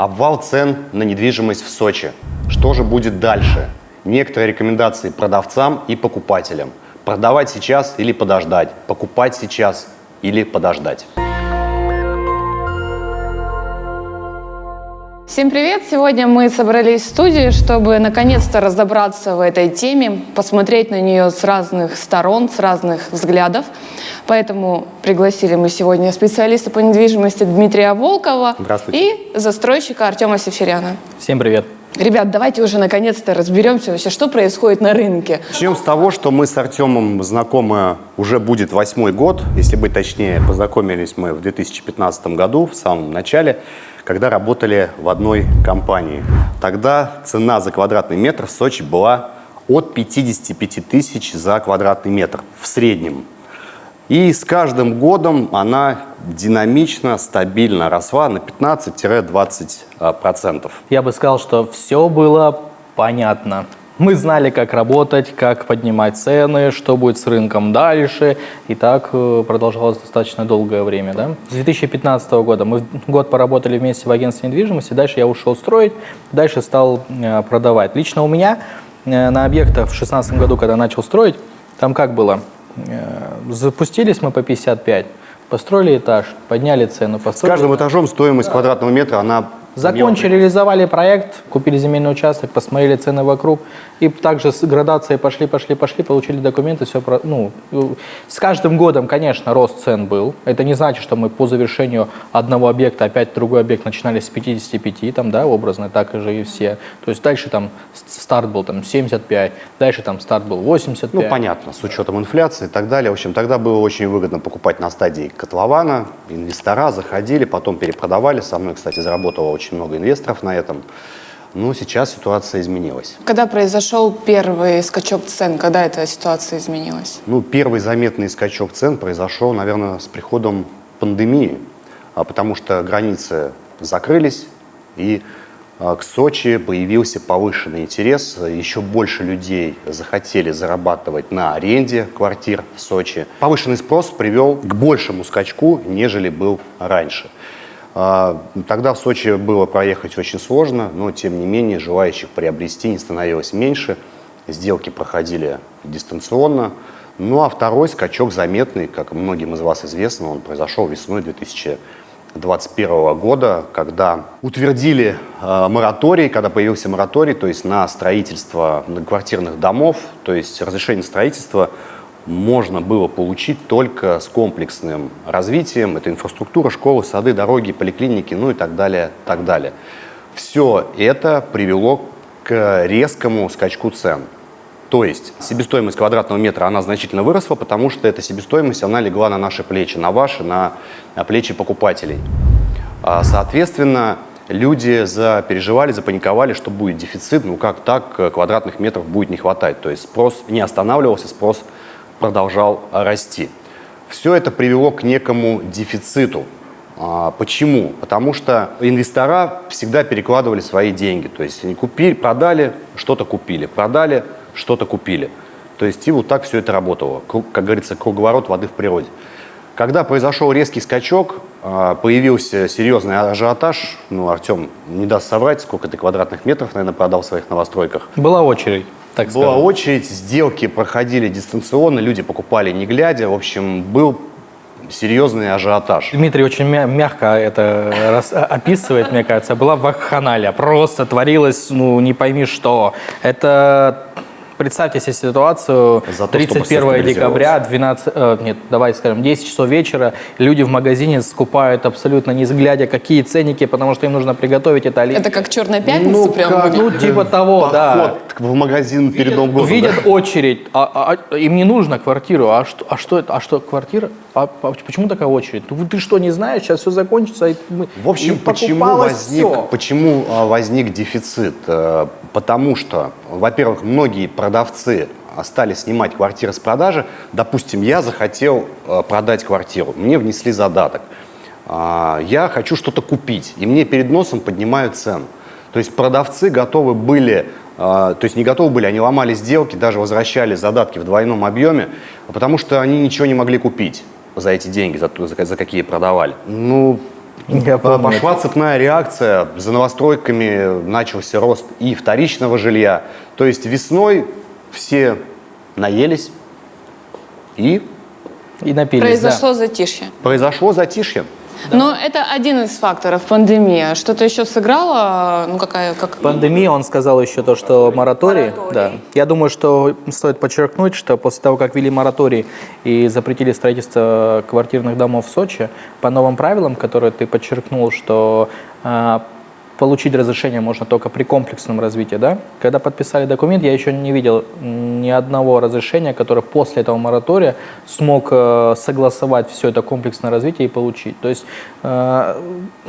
Обвал цен на недвижимость в Сочи. Что же будет дальше? Некоторые рекомендации продавцам и покупателям. Продавать сейчас или подождать? Покупать сейчас или подождать? Всем привет! Сегодня мы собрались в студии, чтобы наконец-то разобраться в этой теме, посмотреть на нее с разных сторон, с разных взглядов. Поэтому пригласили мы сегодня специалиста по недвижимости Дмитрия Волкова и застройщика Артема Севчеряна. Всем привет! Ребят, давайте уже наконец-то разберемся вообще, что происходит на рынке. Начнем с того, что мы с Артемом знакомы уже будет восьмой год. Если быть точнее, познакомились мы в 2015 году, в самом начале когда работали в одной компании. Тогда цена за квадратный метр в Сочи была от 55 тысяч за квадратный метр в среднем. И с каждым годом она динамично, стабильно росла на 15-20%. Я бы сказал, что все было понятно. Мы знали, как работать, как поднимать цены, что будет с рынком дальше. И так э, продолжалось достаточно долгое время. Да? С 2015 года мы год поработали вместе в агентстве недвижимости. Дальше я ушел строить, дальше стал э, продавать. Лично у меня э, на объектах в 2016 году, когда начал строить, там как было? Запустились мы по 55, построили этаж, подняли цену. Построили... С каждым этажом стоимость квадратного метра, она Закончили, реализовали проект, купили земельный участок, посмотрели цены вокруг. И также с градацией пошли, пошли, пошли, получили документы. Все, ну, с каждым годом, конечно, рост цен был. Это не значит, что мы по завершению одного объекта, опять другой объект начинали с 55, там, да, образно, так же и все. То есть дальше там старт был там 75, дальше там старт был 85. Ну, понятно, с учетом инфляции и так далее. В общем, тогда было очень выгодно покупать на стадии котлована. Инвестора заходили, потом перепродавали. Со мной, кстати, заработало очень много инвесторов на этом. Но сейчас ситуация изменилась. Когда произошел первый скачок цен, когда эта ситуация изменилась? Ну, первый заметный скачок цен произошел, наверное, с приходом пандемии, а потому что границы закрылись, и а, к Сочи появился повышенный интерес. Еще больше людей захотели зарабатывать на аренде квартир в Сочи. Повышенный спрос привел к большему скачку, нежели был раньше. А, тогда в Сочи было проехать очень сложно, но тем не менее желающих приобрести не становилось меньше. Сделки проходили дистанционно. Ну а второй скачок заметный, как многим из вас известно, он произошел весной 2021 года, когда утвердили э, мораторий, когда появился мораторий, то есть на строительство многоквартирных домов, то есть разрешение строительства можно было получить только с комплексным развитием. Это инфраструктура, школы, сады, дороги, поликлиники, ну и так далее, так далее. Все это привело к резкому скачку цен. То есть себестоимость квадратного метра, она значительно выросла, потому что эта себестоимость, она легла на наши плечи, на ваши, на, на плечи покупателей. А, соответственно, люди запереживали, запаниковали, что будет дефицит, ну как так, квадратных метров будет не хватать. То есть спрос не останавливался, спрос продолжал расти. Все это привело к некому дефициту. А, почему? Потому что инвестора всегда перекладывали свои деньги. То есть они купили, продали, что-то купили, продали, что-то купили. То есть и вот так все это работало. Как говорится, круговорот воды в природе. Когда произошел резкий скачок, а, появился серьезный ажиотаж. Ну, Артем не даст соврать, сколько ты квадратных метров, наверное, продал в своих новостройках. Была очередь так Была скажем. очередь, сделки проходили дистанционно, люди покупали не глядя. В общем, был серьезный ажиотаж. Дмитрий очень мягко это описывает, мне кажется. Была вакханалия, просто творилось, ну, не пойми что. Это представьте себе ситуацию, За 31 декабря, 12, э, нет, давайте скажем, 10 часов вечера, люди в магазине скупают абсолютно не взглядя, какие ценники, потому что им нужно приготовить это. Это как «Черная пятница» ну, прям как, Ну, типа того, Поход да. в магазин перед Новым годом. Видят да? очередь, а, а, а, им не нужно квартиру, а что, а что это, а что, квартира? А, а почему такая очередь? Ну, ты что, не знаешь, сейчас все закончится. И мы, в общем, и почему возник, почему а, возник дефицит? Э, потому что, во-первых, многие продавцы стали снимать квартиры с продажи. Допустим, я захотел э, продать квартиру, мне внесли задаток. А, я хочу что-то купить, и мне перед носом поднимают цену. То есть продавцы готовы были, э, то есть не готовы были, они ломали сделки, даже возвращали задатки в двойном объеме, потому что они ничего не могли купить за эти деньги, за, за, за какие продавали. Ну, Я помню. Пошла цепная реакция, за новостройками начался рост и вторичного жилья. То есть весной все наелись и И напились, Произошло затишье. произошло затишье. Но это один из факторов пандемия. Что-то еще сыграло, ну какая, как... Пандемия, он сказал еще то, что мораторий, Мораторий. да. Я думаю, что стоит подчеркнуть, что после того, как ввели мораторий и запретили строительство квартирных домов в Сочи, по новым правилам, которые ты подчеркнул, что а, получить разрешение можно только при комплексном развитии, да? Когда подписали документ, я еще не видел ни одного разрешения, которое после этого моратория смог э, согласовать все это комплексное развитие и получить. То есть э,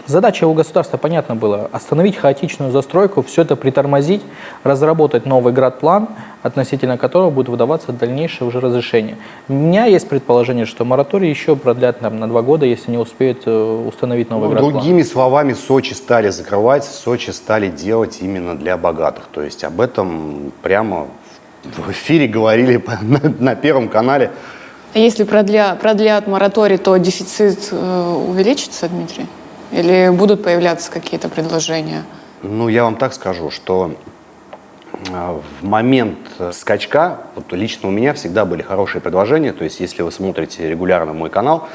задача у государства, понятно было, остановить хаотичную застройку, все это притормозить, разработать новый градплан, относительно которого будет выдаваться дальнейшее уже разрешение. У меня есть предположение, что мораторий еще продлят там, на два года, если не успеют э, установить новый Ну, градплан. другими словами, Сочи стали закрывать, Сочи стали делать именно для богатых. То есть об этом прямо в эфире говорили на, на Первом канале. А Если продля, продлят мораторий, то дефицит э, увеличится, Дмитрий? Или будут появляться какие-то предложения? Ну, я вам так скажу, что в момент э, скачка, вот лично у меня всегда были хорошие предложения, то есть если вы смотрите регулярно мой канал,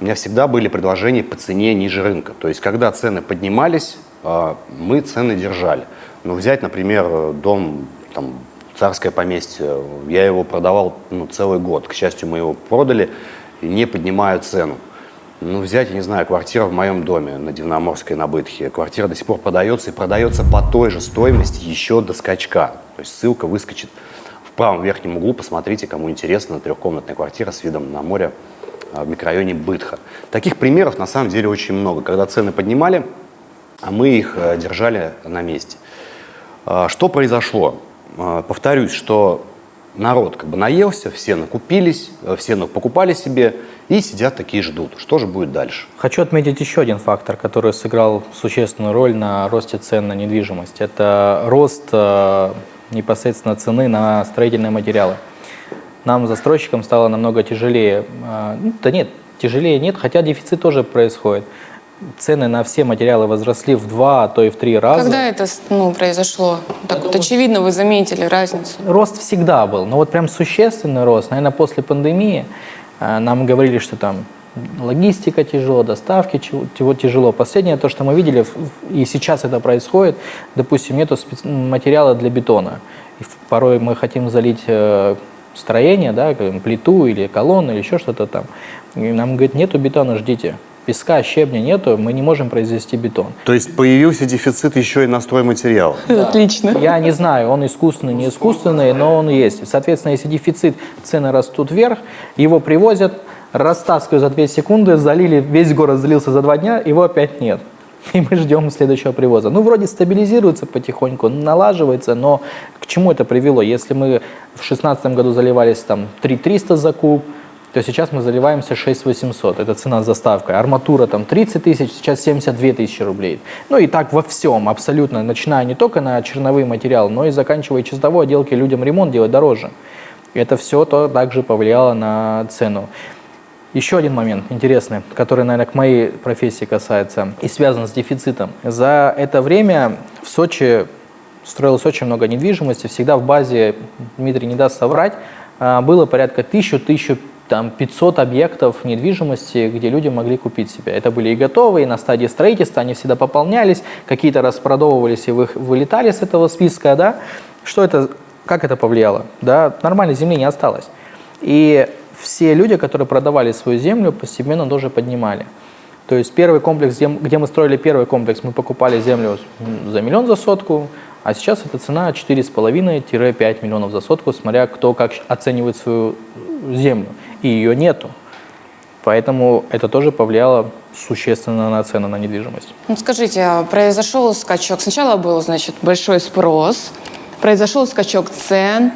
у меня всегда были предложения по цене ниже рынка. То есть когда цены поднимались, э, мы цены держали. Ну, взять, например, дом, там, царское поместье, я его продавал ну, целый год. К счастью, мы его продали, не поднимая цену. Ну, взять, я не знаю, квартира в моем доме на Дивноморской на Бытхе. Квартира до сих пор продается и продается по той же стоимости еще до скачка. То есть ссылка выскочит в правом верхнем углу. Посмотрите, кому интересно, трехкомнатная квартира с видом на море а, в микрорайоне Бытха. Таких примеров на самом деле очень много. Когда цены поднимали, а мы их э, держали на месте. А, Что произошло? А, Повторюсь, что народ как бы наелся, все накупились, э, все покупали себе и сидят такие ждут. Что же будет дальше? Хочу отметить еще один фактор, который сыграл существенную роль на росте цен на недвижимость. Это рост э, непосредственно цены на строительные материалы. Нам, застройщикам, стало намного тяжелее. э, ну, да нет, тяжелее нет, хотя дефицит тоже происходит. Цены на все материалы возросли в два, а то и в три раза. Когда это ну, произошло? Так вот очевидно вы заметили разницу. Рост всегда был, но вот прям существенный рост, наверное, после пандемии нам говорили, что там логистика тяжело, доставки чего- тяжело-. Последнее, то, что мы видели, и сейчас это происходит, допустим, нету материала для бетона. И порой мы хотим залить э, строение, да, плиту или колонну или еще что-то там. И нам говорят, нету бетона, ждите. Песка, щебня нету, мы не можем произвести бетон. То есть появился дефицит еще и на стройматериал. Отлично. Я не знаю, он искусственный, не искусственный, но он есть. Соответственно, если дефицит, цены растут вверх, его привозят, растаскивают за 2 секунды, залили, весь город залился за 2 дня, его опять нет. И мы ждем следующего привоза. Ну, вроде стабилизируется потихоньку, налаживается, но к чему это привело? Если мы в 2016 году заливались там 3300 за куб, то сейчас мы заливаемся 6800. Это цена с доставкой. Арматура там 30 тысяч, сейчас 72 тысячи рублей. Ну и так во всем абсолютно, начиная не только на черновые материалы, но и заканчивая чистовой отделки, людям ремонт делать дороже. Это все то также повлияло на цену. Еще один момент интересный, который, наверное, к моей профессии касается и связан с дефицитом. За это время в Сочи строилось очень много недвижимости. Всегда в базе, Дмитрий не даст соврать, а, было порядка 1000-1500 объектов недвижимости, где люди могли купить себе. Это были и готовые, и на стадии строительства, они всегда пополнялись, какие-то распродовывались и вы- вылетали с этого списка. Да? Что это, как это повлияло? Да? Нормальной земли не осталось. И все люди, которые продавали свою землю, постепенно тоже поднимали. То есть первый комплекс, где, мы строили первый комплекс, мы покупали землю за миллион за сотку, а сейчас эта цена 4,5-5 миллионов за сотку, смотря кто как оценивает свою э, землю. И ее нету. Поэтому это тоже повлияло существенно на цены на недвижимость. Ну, скажите, а произошел скачок. Сначала был, значит, большой спрос, произошел скачок цен,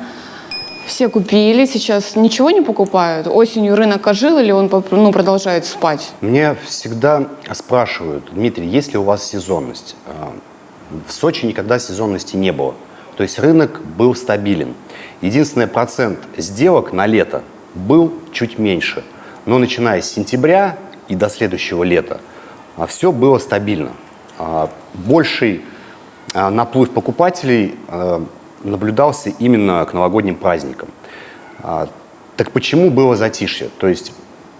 все купили, сейчас ничего не покупают. Осенью рынок ожил или он ну, продолжает спать? Мне всегда спрашивают, Дмитрий, есть ли у вас сезонность? А, В Сочи никогда сезонности не было. То есть рынок был стабилен. Единственный процент сделок на лето был чуть меньше. Но начиная с сентября и до следующего лета все было стабильно. А, Больший а, наплыв покупателей а, наблюдался именно к новогодним праздникам. А, Так почему было затишье? То есть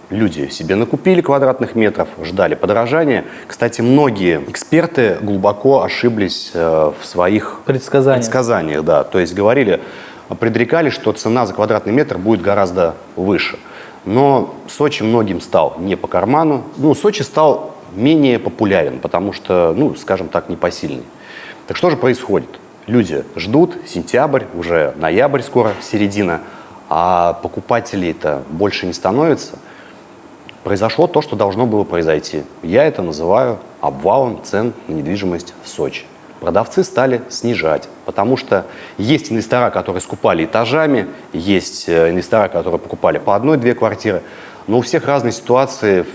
люди себе накупили квадратных метров, ждали подорожания. Кстати, многие эксперты глубоко ошиблись э, в своих Предсказания. предсказаниях. Да. То есть говорили, предрекали, что цена за квадратный метр будет гораздо выше. Но Сочи многим стал не по карману. Ну, Сочи стал менее популярен, потому что, ну, скажем так, непосильный. Так что же происходит? Люди ждут, сентябрь, уже ноябрь скоро, середина, а покупателей-то больше не становится. Произошло то, что должно было произойти. Я это называю обвалом цен на недвижимость в Сочи. Продавцы стали снижать, потому что есть инвестора, которые скупали этажами, есть э, инвестора, которые покупали по одной-две квартиры. Но у всех разные ситуации,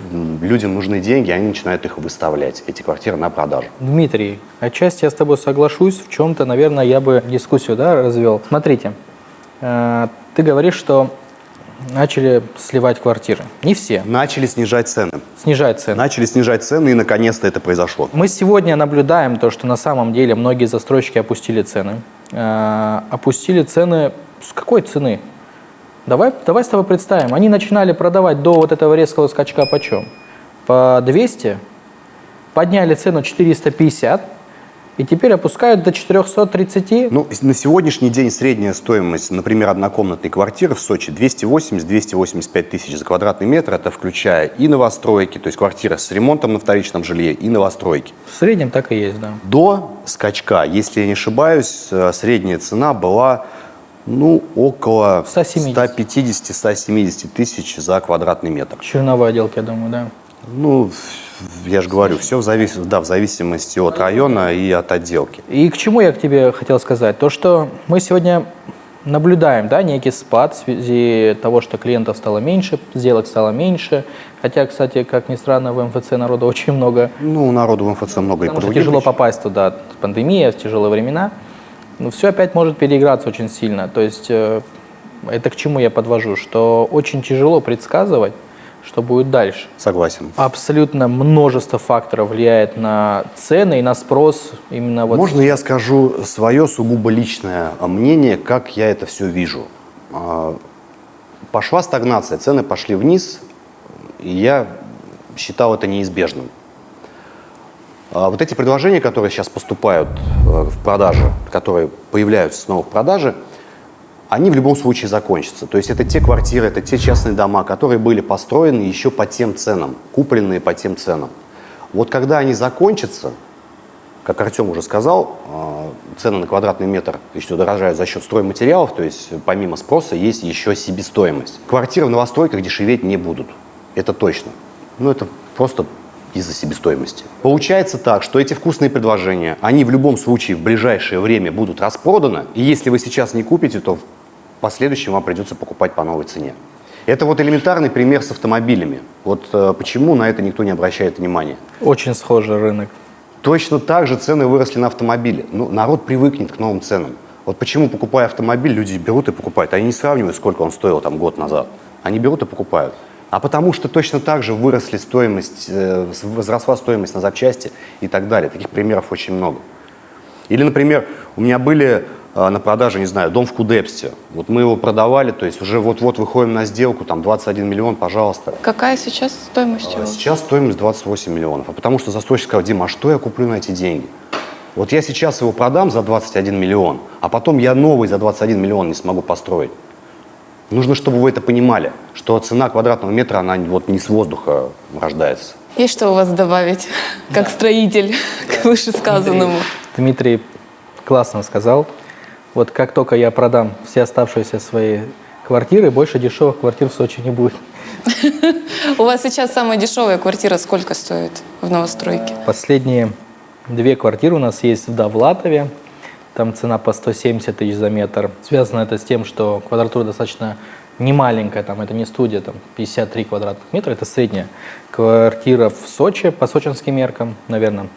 людям нужны деньги, они начинают их выставлять, эти квартиры на продажу. Дмитрий, отчасти я с тобой соглашусь, в чем-то, наверное, я бы дискуссию да, развел. Смотрите, э, ты говоришь, что начали сливать квартиры. Не все. Начали снижать цены. Снижать цены. Начали снижать цены, и наконец-то это произошло. Мы сегодня наблюдаем то, что на самом деле многие застройщики опустили цены. Э, опустили цены с какой цены? Давай, давай с тобой представим. Они начинали продавать до вот этого резкого скачка почем? По 200, подняли цену 450, и теперь опускают до 430. Ну, на сегодняшний день средняя стоимость, например, однокомнатной квартиры в Сочи 280-285 тысяч за квадратный метр. Это включая и новостройки, то есть квартиры с ремонтом на вторичном жилье, и новостройки. В среднем так и есть, да. До скачка, если я не ошибаюсь, э, средняя цена была ну, около 170. 150-170 тысяч за квадратный метр. Черновой отделки, я думаю, да. Ну, я же говорю, все в, завис... да, в зависимости от района и от отделки. И к чему я к тебе хотел сказать? То, что мы сегодня наблюдаем да, некий спад в связи того, что клиентов стало меньше, сделок стало меньше. Хотя, кстати, как ни странно, в МФЦ народу очень много. Ну, народу в МФЦ много и Потому по что тяжело попасть туда, пандемия, тяжелые времена. Но все опять может переиграться очень сильно. То есть э, это к чему я подвожу? Что очень тяжело предсказывать, что будет дальше. Согласен. Абсолютно множество факторов влияет на цены и на спрос именно вот Можно я скажу свое сугубо личное мнение, как я это все вижу? А, Пошла стагнация, цены пошли вниз, и я считал это неизбежным. А Вот эти предложения, которые сейчас поступают э, в продаже, которые появляются снова в продаже, они в любом случае закончатся. То есть это те квартиры, это те частные дома, которые были построены еще по тем ценам, купленные по тем ценам. Вот когда они закончатся, как Артем уже сказал, э, цены на квадратный метр еще дорожают за счет стройматериалов, то есть помимо спроса есть еще себестоимость. Квартиры в новостройках дешеветь не будут, это точно. Ну это просто из-за себестоимости. Получается так, что эти вкусные предложения, они в любом случае в ближайшее время будут распроданы, и если вы сейчас не купите, то в последующем вам придется покупать по новой цене. Это вот элементарный пример с автомобилями. Вот э, почему на это никто не обращает внимания. очень схожий рынок. Точно так же цены выросли на автомобили. Ну, народ привыкнет к новым ценам. Вот почему, покупая автомобиль, люди берут и покупают. Они не сравнивают, сколько он стоил там год назад. Они берут и покупают. А потому что точно так же выросли стоимость, э, возросла стоимость на запчасти и так далее. Таких примеров очень много. Или, например, у меня были на продаже, не знаю, дом в Кудепсте. Вот мы его продавали, то есть уже вот-вот выходим на сделку, там 21 миллион, пожалуйста. Какая сейчас стоимость А его? Сейчас стоимость 28 миллионов. А потому что застройщик сказал, Дима, а что я куплю на эти деньги? Вот я сейчас его продам за 21 миллион, а потом я новый за 21 миллион не смогу построить. Нужно, чтобы вы это понимали, что цена квадратного метра, она вот не с воздуха рождается. Есть что у вас добавить, как строитель, к вышесказанному? Дмитрий классно сказал. Вот как только я продам все оставшиеся свои квартиры, больше дешевых квартир в Сочи не будет. У вас сейчас самая дешевая квартира сколько стоит в новостройке? Последние две квартиры у нас есть в Довлатове. Там цена по 170 тысяч за метр. Связано это с тем, что квадратура достаточно не маленькая, там это не студия, там 53 квадратных метра, это средняя квартира в Сочи, по сочинским меркам, наверное.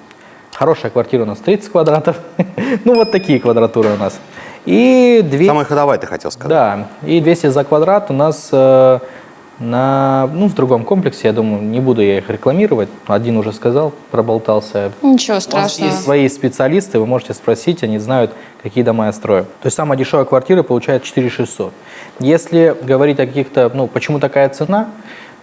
Хорошая квартира у нас 30 квадратов. ну вот такие квадратуры у нас. И две... Самая ходовая, ты хотел сказать. Да, и 200 за квадрат у нас э, на, ну, в другом комплексе, я думаю, не буду я их рекламировать. Один уже сказал, проболтался. Ничего У страшного. есть свои специалисты, вы можете спросить, они знают, какие дома я строю. То есть самая дешевая квартира получает 4600. Если говорить о каких-то, ну, почему такая цена,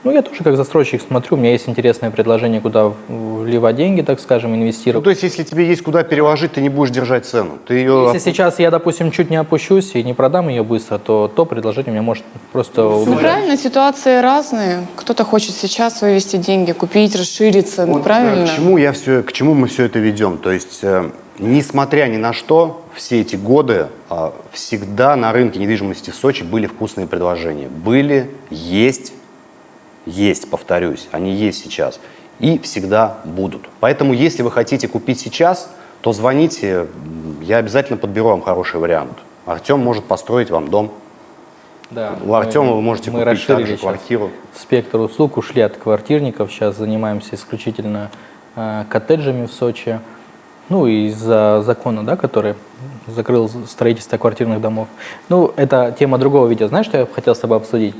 ну, я тоже как застройщик смотрю, у меня есть интересное предложение, куда вливать деньги, так скажем, Ну, инвестировать. то есть, если тебе есть куда переложить, ты не будешь держать цену. Ты ее... Если сейчас я, допустим, чуть не опущусь и не продам ее быстро, то то предложение у меня может просто Ну, убежать. правильно, ситуации разные. Кто-то хочет сейчас вывести деньги, купить, расшириться. Ну, Вот, правильно. К чему, я все, к чему мы все это ведем? То есть, э, несмотря ни на что, все эти годы э, всегда на рынке недвижимости в Сочи были вкусные предложения. Были, есть, есть, повторюсь, они есть сейчас. И всегда будут. Поэтому, если вы хотите купить сейчас, то звоните, я обязательно подберу вам хороший вариант. Артем может построить вам дом. Да, У Артема вы можете мы купить также квартиру. спектр услуг, ушли от квартирников, сейчас занимаемся исключительно э, коттеджами в Сочи. Ну, и из-за закона, да, который закрыл строительство квартирных домов. Ну, это тема другого видео. Знаешь, что я хотел с тобой обсудить?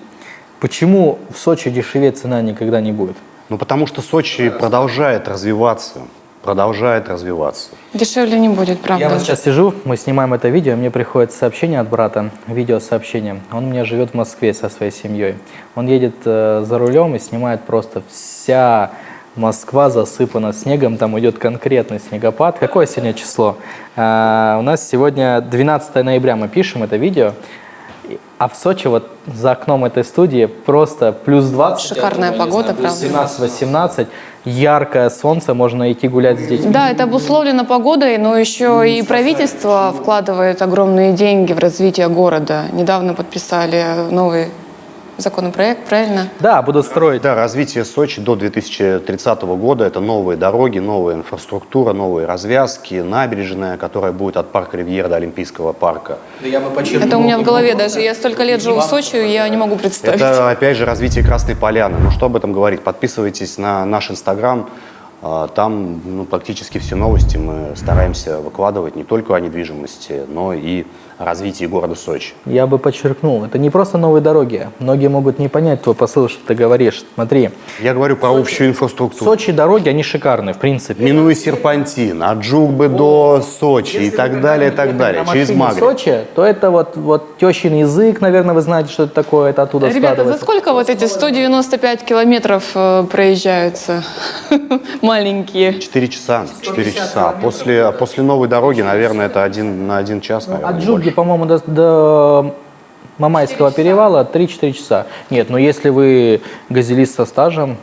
Почему в Сочи дешевее цена никогда не будет? Ну, потому что Сочи продолжает развиваться. Продолжает развиваться. Дешевле не будет, правда. Я вот сейчас сижу, мы снимаем это видео, мне приходит сообщение от брата, видеосообщение. Он у меня живет в Москве со своей семьей. Он едет э, за рулем и снимает просто вся Москва засыпана снегом, там идет конкретный снегопад. Какое сегодня число? Э, у нас сегодня 12 ноября, мы пишем это видео. А в Сочи, вот за окном этой студии, просто плюс 20. Шикарная я думаю, погода, знаю, правда. 17-18, яркое солнце, можно идти гулять с детьми. Да, это обусловлено погодой, но еще и правительство вкладывает огромные деньги в развитие города. Недавно подписали новый законопроект, правильно? Да, будут строить. Да, развитие Сочи до 2030 года – это новые дороги, новая инфраструктура, новые развязки, набережная, которая будет от парка Ривьера до Олимпийского парка. Это у меня в голове даже. Я столько лет живу в Сочи, я не могу представить. Это, опять же, развитие Красной Поляны. Ну, что об этом говорить? Подписывайтесь на наш Инстаграм. А, Там ну, практически все новости мы стараемся выкладывать не только о недвижимости, но и о развитии города Сочи. Я бы подчеркнул, это не просто новые дороги. Многие могут не понять твой посыл, что ты говоришь. Смотри, Я говорю про общую в инфраструктуру. Сочи дороги, они шикарные, в принципе. Минуя серпантин, от Джугбы до Сочи и так далее, и так далее, через Магриб. Сочи, то это вот, вот тещин язык, наверное, вы знаете, что это такое, это оттуда Ребята, за сколько вот эти 195 километров э, проезжаются маленькие? Четыре часа, четыре часа. После, после новой дороги, наверное, это один на один час, наверное, От Джуги, по-моему, до, до Мамайского перевала 3-4 часа. Нет, но если вы газелист со стажем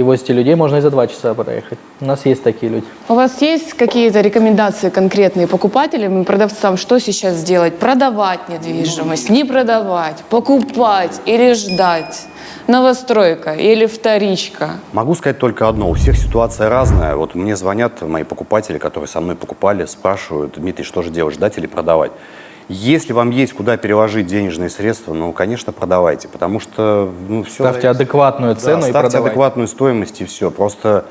и возите людей, можно и за 2 часа проехать. У нас есть такие люди. У вас есть какие-то рекомендации конкретные покупателям и продавцам, что сейчас сделать? Продавать недвижимость, не продавать, покупать или ждать? Новостройка или вторичка? Могу сказать только одно. У всех ситуация разная. Вот мне звонят мои покупатели, которые со мной покупали, спрашивают, Дмитрий, что же делать, ждать или продавать? Если вам есть куда переложить денежные средства, ну, конечно, продавайте, потому что ну, все Ставьте адекватную цену и ставьте продавайте. адекватную стоимость и все. Просто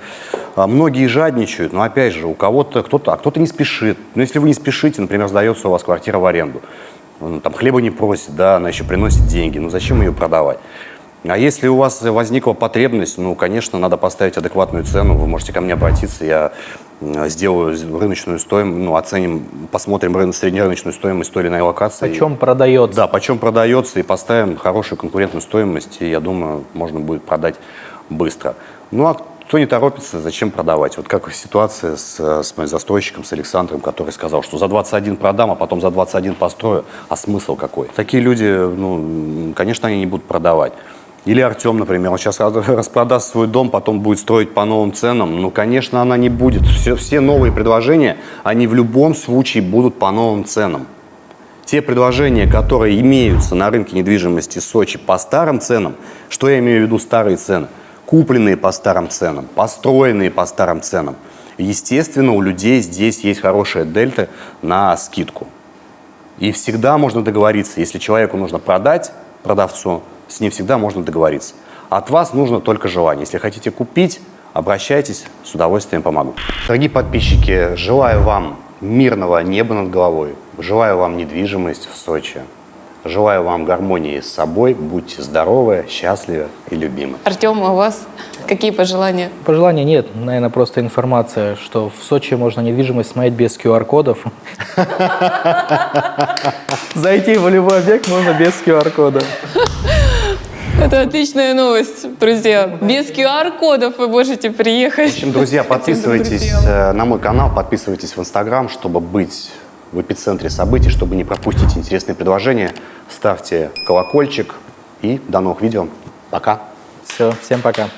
а, многие жадничают, но опять же, у кого-то кто-то, а кто-то не спешит. Но если вы не спешите, например, сдается у вас квартира в аренду, он там хлеба не просит, да, она еще приносит деньги, ну зачем ее продавать? А если у вас возникла потребность, ну, конечно, надо поставить адекватную цену, вы можете ко мне обратиться, я сделаю рыночную стоимость, ну, оценим, посмотрим рын- среднерыночную стоимость той или иной локации. Почем продается? Да, почем продается, и поставим хорошую конкурентную стоимость, и я думаю, можно будет продать быстро. Ну, а кто не торопится, зачем продавать? Вот как ситуация с, э, с моим застройщиком, с Александром, который сказал, что за 21 продам, а потом за 21 построю, а смысл какой? Такие люди, ну, конечно, они не будут продавать. Или Артем, например, он сейчас распродаст свой дом, потом будет строить по новым ценам. Ну, конечно, она не будет. Все, все новые предложения, они в любом случае будут по новым ценам. Те предложения, которые имеются на рынке недвижимости Сочи по старым ценам, что я имею в виду старые цены? Купленные по старым ценам, построенные по старым ценам. Естественно, у людей здесь есть хорошая дельта на скидку. И всегда можно договориться, если человеку нужно продать, продавцу, с ним всегда можно договориться. От вас нужно только желание. Если хотите купить, обращайтесь, с удовольствием помогу. Дорогие подписчики, желаю вам мирного неба над головой, желаю вам недвижимость в Сочи. Желаю вам гармонии с собой. Будьте здоровы, счастливы и любимы. Артем, а у вас какие пожелания? Пожеланий нет, наверное, просто информация, что в Сочи можно недвижимость смотреть без QR-кодов. Зайти в любой объект можно без QR-кода. Это отличная новость, друзья. Без QR-кодов вы можете приехать. В общем, друзья, подписывайтесь э, на мой канал, подписывайтесь в Инстаграм, чтобы быть в эпицентре событий, чтобы не пропустить интересные предложения. Ставьте колокольчик и до новых видео. Пока. Все, всем пока.